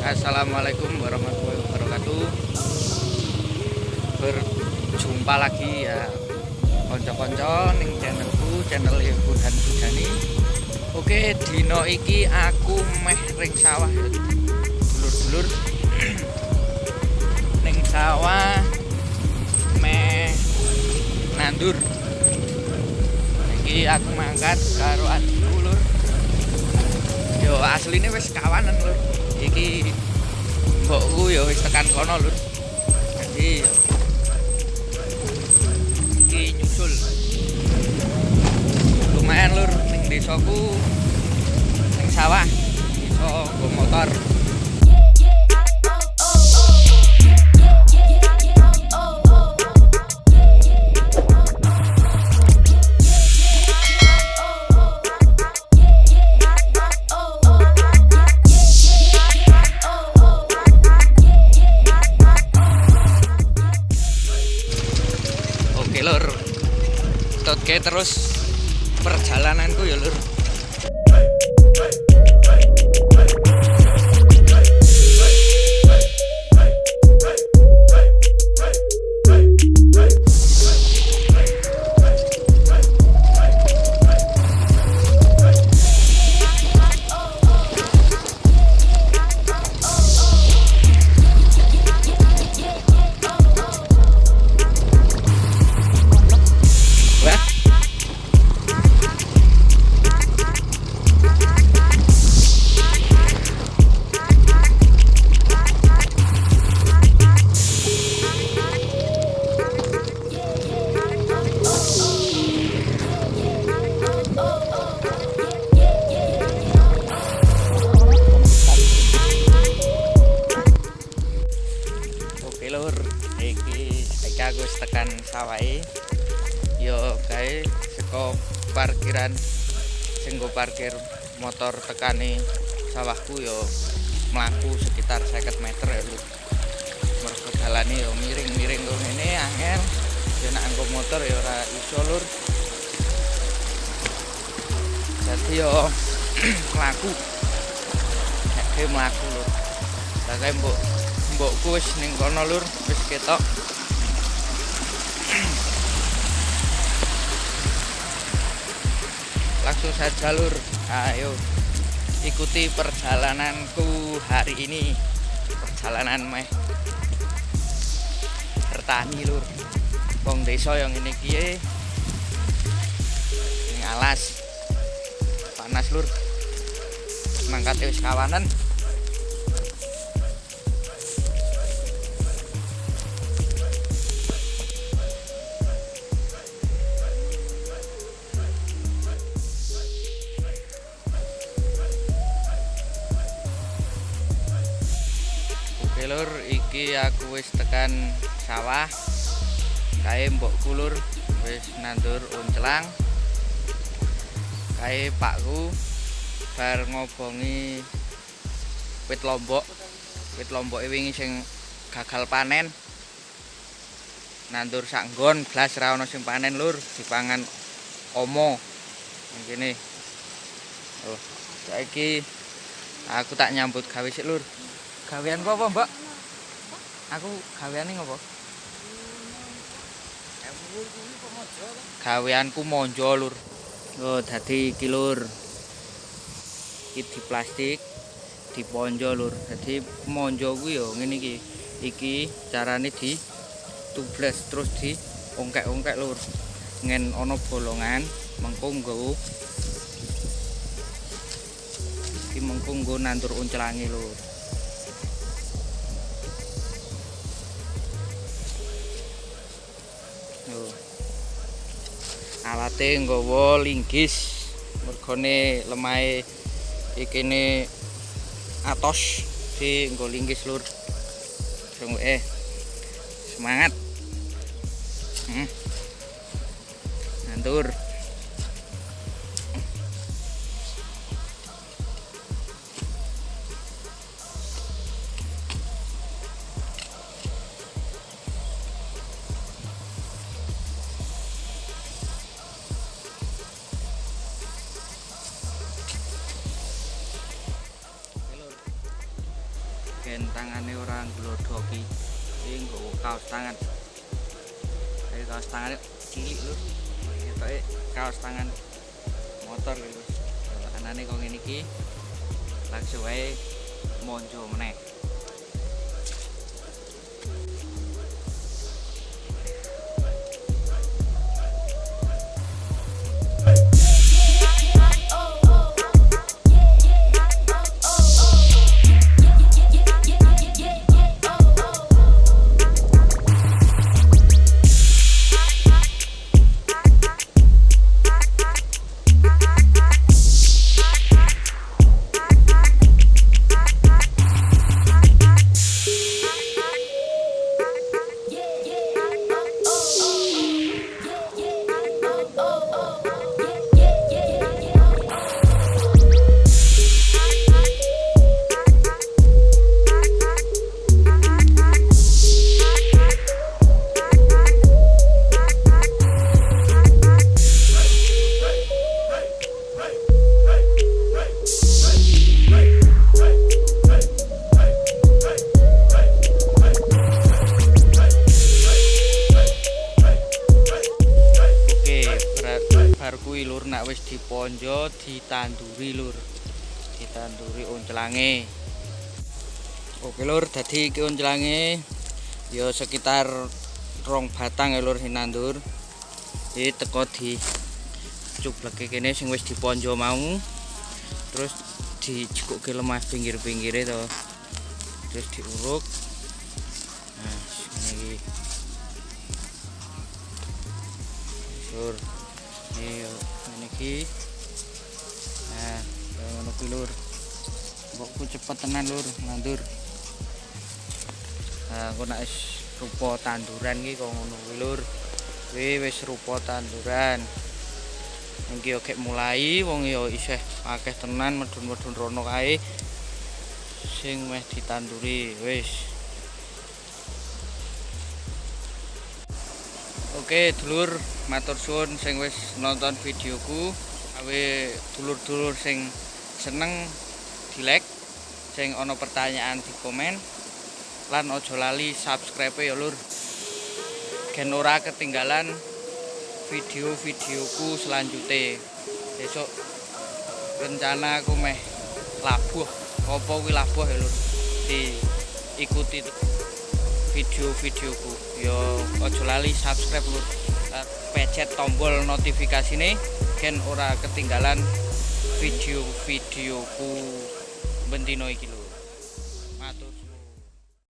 Assalamualaikum warahmatullahi wabarakatuh. Berjumpa lagi ya Konco-konco ning channelku Channel Burhan Bujani Oke dino iki aku meh ring sawah Dulur-dulur. Ning sawah Meh Nandur. Iki aku mangkat karo lur Yo aslinya wis kawanan lur. Iki mbokku ya wis tekan kono lur. Jadi iki nyusul. Lumayan lur ning desaku ning sawah iso nggo motor terus tekan sawahe. Yo kae saka parkiran sing nggo parkir motor tekani sawahku yo mlaku sekitar 50 meter ya lur. Mergo dalane yo miring-miring kok ngene angel. Yo nek anggo motor yo ora iso lur. Jadi yo mlaku. Nek mlaku lur. Lah mbok mbokku ning kono lur, wis ketok. Langsung saja lur. Ayo ikuti perjalananku hari ini. Perjalanan meh bertani lur. Wong desa yang ini kiye ning alas. Panas lur. Mangkat wis kawanan. Lur, iki aku wis tekan sawah. Kae mbokku lur wis nandur uncelang. Kae pakku bar ngobongi wit lombok. Wit lomboke wingi sing gagal panen. Nandur sak nggon blas ra ono sing panen lur, dipangan omo. Ning kene. Oh, saiki aku tak nyambut gawe sik lur. Gawean apa, Mbak? Aku gaweane ngopo? Gaweanku monjo, Lur. Oh, dadi iki, Lur. Iki di plastik, diponjo, Lur. Dadi monjo kuwi ya ngene iki. Iki carane di tubles terus di ongkek-ongkek, Lur. Ngen ana bolongan, mengko nggo iki mengko nggo nandur uncelange, Lur. Alate nggawa linggis. Mergone lemahe ikine atos di nggo linggis lur. Tunggu eh. Semangat. Hmm. Nandur. Gen tangane ora ngglodhoki iki nggawa kaos tangan. Ayo kaos tangan cilik lho. Ketoke kaos tangan motor lho. Anane kok ngene iki langsung wae monjo meneh nak wis diponjo ditanduri lur. Ditanduri oncelange. Oke lur, dadi iki oncelange ya sekitar rong batang ya lur sing nandur. Iki teko di cubleke kene sing wis diponjo mau. Terus dijekukke lemah pinggir-pinggire to. Terus diuruk. Nah, ngene iki. lur ini ini ki nah ngono ki lur kok cepet tenan lur. Nandur nah aku nak rupa tanduran ki kok ngono ki lur. Kuwi wis rupa tanduran. Iki oke mulai wong ya isih akeh tenan medun-medun rono kae. Sing meh ditanduri wis Oke dulur matur suwun sing wis nonton videoku. Awe dulur-dulur sing seneng di like sing ana pertanyaan di komen. Lan ojo lali subscribe ya lur. Gen ora ketinggalan video-videoku selanjutnya besok rencana aku meh labuh. Apa kuwi labuh ya lur? Diikuti video-videoku yo ojo lali subscribe lur pencet tombol notifikasine gen ora ketinggalan video-videoku. Bendino iki matur